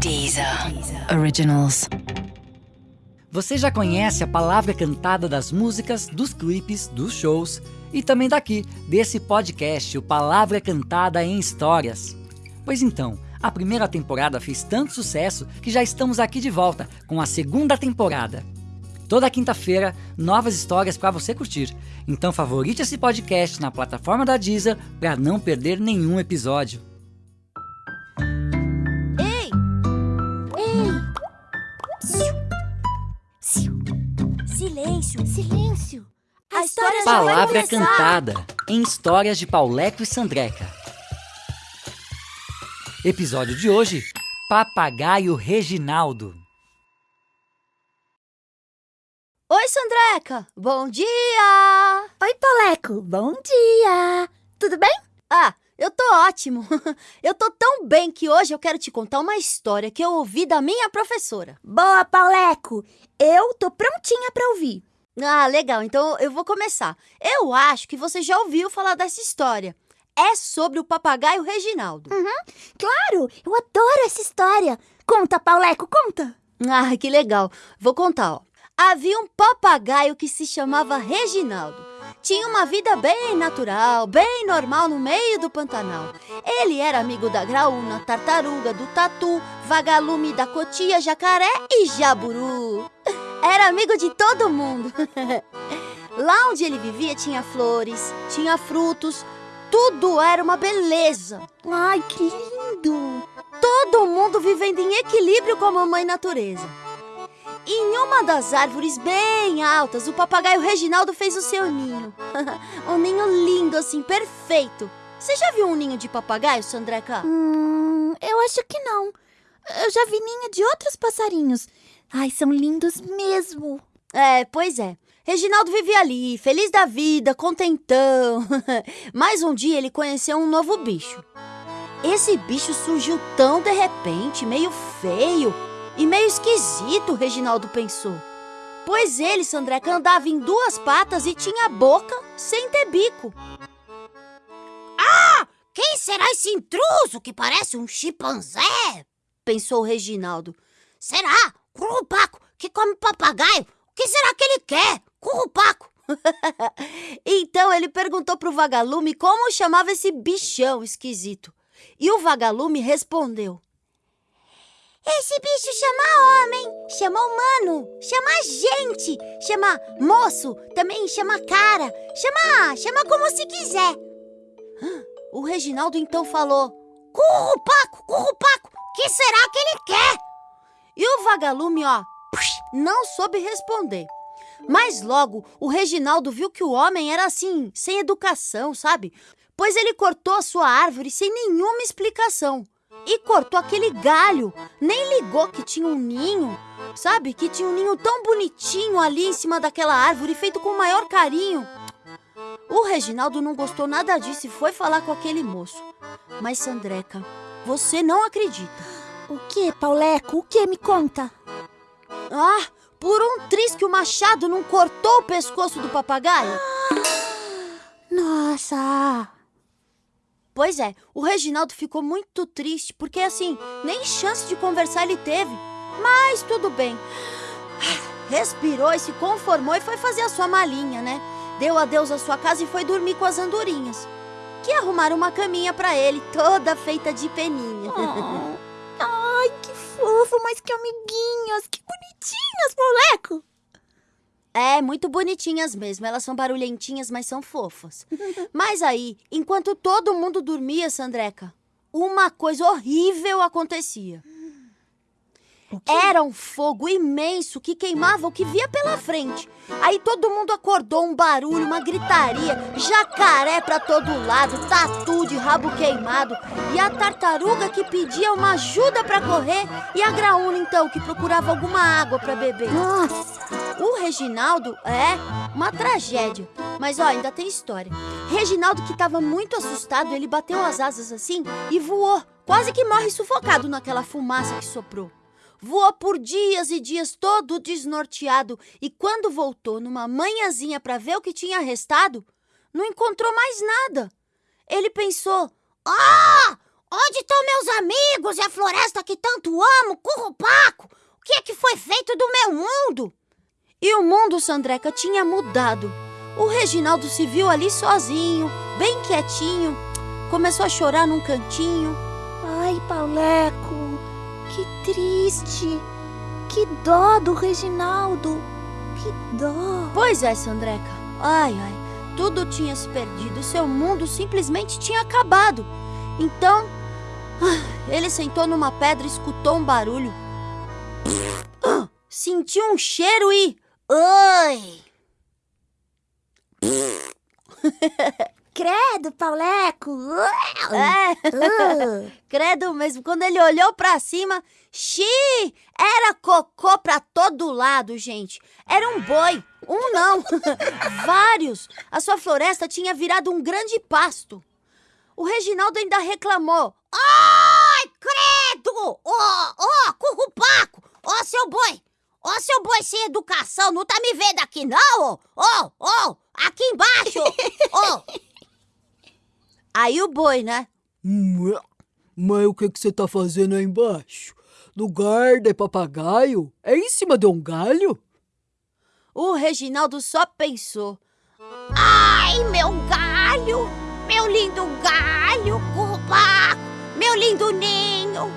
Deezer. Originals. Você já conhece a palavra cantada das músicas, dos clipes, dos shows e também daqui, desse podcast, o Palavra Cantada em Histórias. Pois então, a primeira temporada fez tanto sucesso que já estamos aqui de volta com a segunda temporada. Toda quinta-feira, novas histórias para você curtir. Então favorite esse podcast na plataforma da Deezer para não perder nenhum episódio. Silêncio, silêncio. A história já vai Palavra. Cantada em Histórias de Pauleco e Sandreca. Episódio de hoje: Papagaio Reginaldo. Oi, Sandreca. Bom dia. Oi, Poleco. Bom dia. Tudo bem? Ah, eu tô ótimo. Eu tô tão bem que hoje eu quero te contar uma história que eu ouvi da minha professora. Boa, Pauleco. Eu tô prontinha pra ouvir. Ah, legal. Então eu vou começar. Eu acho que você já ouviu falar dessa história. É sobre o papagaio Reginaldo. Claro, eu adoro essa história. Conta, Pauleco, conta. Ah, que legal. Vou contar, ó. Havia um papagaio que se chamava Reginaldo. Tinha uma vida bem natural, bem normal no meio do Pantanal. Ele era amigo da graúna, tartaruga, do tatu, vagalume da cotia, jacaré e jaburu. Era amigo de todo mundo. Lá onde ele vivia tinha flores, tinha frutos, tudo era uma beleza. Ai, que lindo. Todo mundo vivendo em equilíbrio com a mamãe natureza. Em uma das árvores bem altas, o papagaio Reginaldo fez o seu ninho. um ninho lindo assim, perfeito. Você já viu um ninho de papagaio, Sandreca? Hum, eu acho que não. Eu já vi ninho de outros passarinhos. Ai, são lindos mesmo. É, pois é. Reginaldo vivia ali, feliz da vida, contentão. Mas um dia ele conheceu um novo bicho. Esse bicho surgiu tão de repente, meio feio e meio esquisito, Reginaldo pensou. Pois ele, Sandreca, andava em duas patas e tinha boca sem ter bico. Ah! Quem será esse intruso que parece um chimpanzé? Pensou Reginaldo. Será? Currupaco, que come papagaio? O que será que ele quer? Currupaco. então ele perguntou pro vagalume como chamava esse bichão esquisito. E o vagalume respondeu: Esse bicho chama homem, chama humano, chama gente, chama moço, também chama cara, chama, chama como se quiser. O Reginaldo então falou: Currupaco, currupaco, que será que ele quer? E o vagalume, ó, não soube responder. Mas logo o Reginaldo viu que o homem era assim, sem educação, sabe? Pois ele cortou a sua árvore sem nenhuma explicação. E cortou aquele galho, nem ligou que tinha um ninho, sabe? Que tinha um ninho tão bonitinho ali em cima daquela árvore, feito com o maior carinho. O Reginaldo não gostou nada disso e foi falar com aquele moço. Mas, Sandreca, você não acredita. O que, Pauleco? O que? Me conta. Ah, por um triz que o machado não cortou o pescoço do papagaio? Nossa. Pois é, o Reginaldo ficou muito triste porque, assim, nem chance de conversar ele teve. Mas tudo bem. Respirou e se conformou e foi fazer a sua malinha, né? Deu adeus à sua casa e foi dormir com as andorinhas. Que arrumaram uma caminha pra ele, toda feita de peninha. Oh. Fofo, mas que amiguinhas. Que bonitinhas, Pauleco. É, muito bonitinhas mesmo. Elas são barulhentinhas, mas são fofas. Mas aí, enquanto todo mundo dormia, Sandreca, uma coisa horrível acontecia. Era um fogo imenso que queimava o que via pela frente. Aí todo mundo acordou, um barulho, uma gritaria, jacaré pra todo lado, tatu de rabo queimado, e a tartaruga que pedia uma ajuda pra correr, e a graúna então que procurava alguma água pra beber. Nossa. O Reginaldo é uma tragédia. Mas ó, ainda tem história. Reginaldo, que estava muito assustado, ele bateu as asas assim e voou. Quase que morre sufocado naquela fumaça que soprou. Voou por dias e dias todo desnorteado e quando voltou numa manhãzinha para ver o que tinha restado, não encontrou mais nada. Ele pensou: Ah! Onde estão meus amigos e a floresta que tanto amo, Currupaco? O que é que foi feito do meu mundo? E o mundo, Sandreca, tinha mudado. O Reginaldo se viu ali sozinho, bem quietinho. Começou a chorar num cantinho. Ai, Pauleco, que triste. Que dó do Reginaldo. Que dó. Pois é, Sandreca. Ai, ai. Tudo tinha se perdido. Seu mundo simplesmente tinha acabado. Então, ah, ele sentou numa pedra e escutou um barulho. Ah, sentiu um cheiro e. Oi! Credo, Pauleco. É, Uh. credo mesmo. Quando ele olhou pra cima, xi! Era cocô pra todo lado, gente. Era um boi. Um não. Vários. A sua floresta tinha virado um grande pasto. O Reginaldo ainda reclamou. Ai, credo! Ó, ó, Currupaco! Ó, seu boi! Ó, seu boi sem educação, não tá me vendo aqui não, ó? Ó, ó, aqui embaixo! Ó, Aí o boi, né? Mas o que que você tá fazendo aí embaixo? Lugar de papagaio? É em cima de um galho? O Reginaldo só pensou. ai, meu galho! Meu lindo galho, Currupaco! Meu lindo ninho!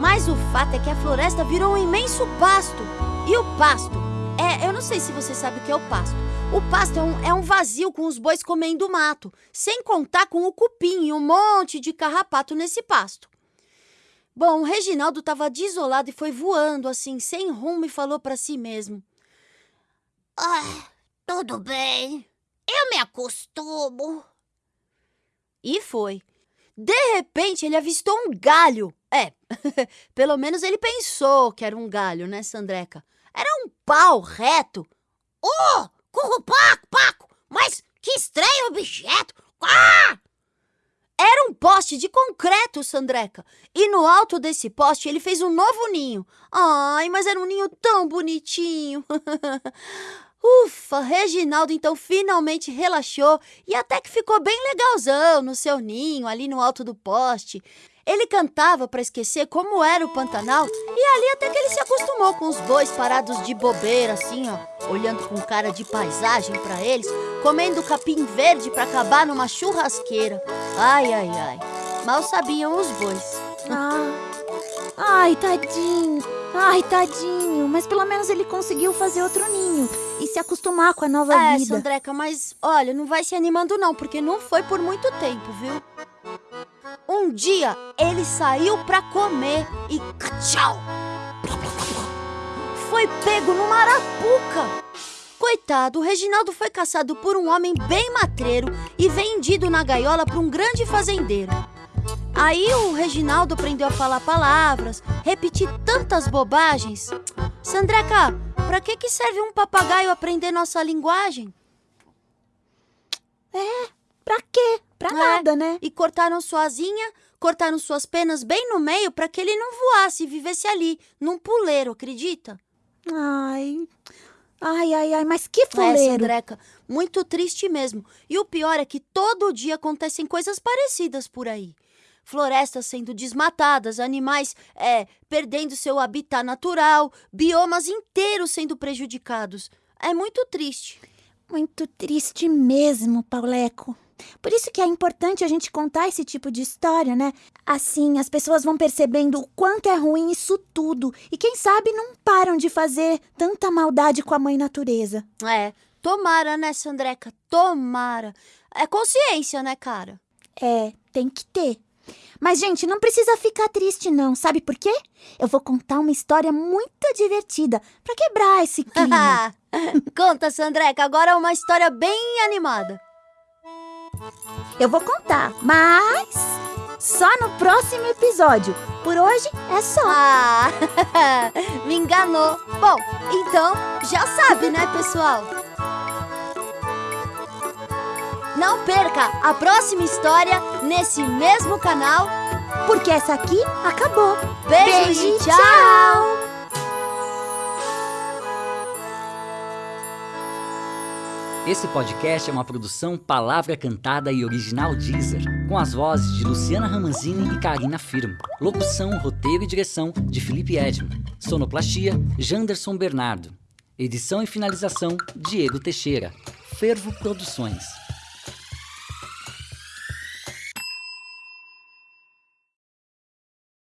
Mas o fato é que a floresta virou um imenso pasto. E o pasto é. Eu não sei se você sabe o que é o pasto. O pasto é um, é um vazio com os bois comendo mato, sem contar com o cupim e um monte de carrapato nesse pasto. Bom, o Reginaldo estava desolado e foi voando assim, sem rumo, e falou para si mesmo: Ah, tudo bem. Eu me acostumo. E foi. De repente, ele avistou um galho. É, pelo menos ele pensou que era um galho, né, Sandreca? Era um pau reto. Ô, Currupaco, Paco! Mas que estranho objeto! Ah! Era um poste de concreto, Sandreca. E no alto desse poste ele fez um novo ninho. Ai, mas era um ninho tão bonitinho. Ufa, Reginaldo então finalmente relaxou e até que ficou bem legalzão no seu ninho, ali no alto do poste. Ele cantava para esquecer como era o Pantanal e ali até que ele se acostumou com os bois parados de bobeira, assim, ó, olhando com cara de paisagem para eles, comendo capim verde para acabar numa churrasqueira. Ai, ai, ai. Mal sabiam os bois. Ah. Ai, tadinho. Ai, tadinho. Mas pelo menos ele conseguiu fazer outro ninho e se acostumar com a nova É, vida. Sandreca, mas olha, não vai se animando não, porque não foi por muito tempo, viu? Um dia ele saiu pra comer e tchau! Foi pego numa arapuca. Coitado, o Reginaldo foi caçado por um homem bem matreiro e vendido na gaiola para um grande fazendeiro. Aí o Reginaldo aprendeu a falar palavras, repetir tantas bobagens. Sandreca, pra que que serve um papagaio aprender nossa linguagem? Pra quê? Pra É. nada, né? E cortaram sua asinha, cortaram suas penas bem no meio para que ele não voasse e vivesse ali, num puleiro, acredita? Ai. Ai, ai, ai, mas que É, fuleiro. Sandreca, muito triste mesmo. E o pior é que todo dia acontecem coisas parecidas por aí. Florestas sendo desmatadas, animais é, perdendo seu habitat natural, biomas inteiros sendo prejudicados. É muito triste. Muito triste mesmo, Pauleco. Por isso que é importante a gente contar esse tipo de história, né? Assim, as pessoas vão percebendo o quanto é ruim isso tudo. E quem sabe não param de fazer tanta maldade com a mãe natureza. É, tomara, né, Sandreca? Tomara. É consciência, né, cara? É, tem que ter. Mas, gente, não precisa ficar triste, não. Sabe por quê? Eu vou contar uma história muito divertida pra quebrar esse clima. Conta, Sandreca, agora é uma história bem animada. Eu vou contar, mas só no próximo episódio. Por hoje é só. Ah, me enganou. Bom, então já sabe, né, pessoal? Não perca a próxima história nesse mesmo canal. Porque essa aqui acabou. Beijo, Beijo e tchau. Esse podcast é uma produção Palavra Cantada e Original Deezer, com as vozes de Luciana Ramanzini e Karina Firmo. Locução, roteiro e direção de Felipe Edman. Sonoplastia, Janderson Bernardo. Edição e finalização, Diego Teixeira. Fervo Produções.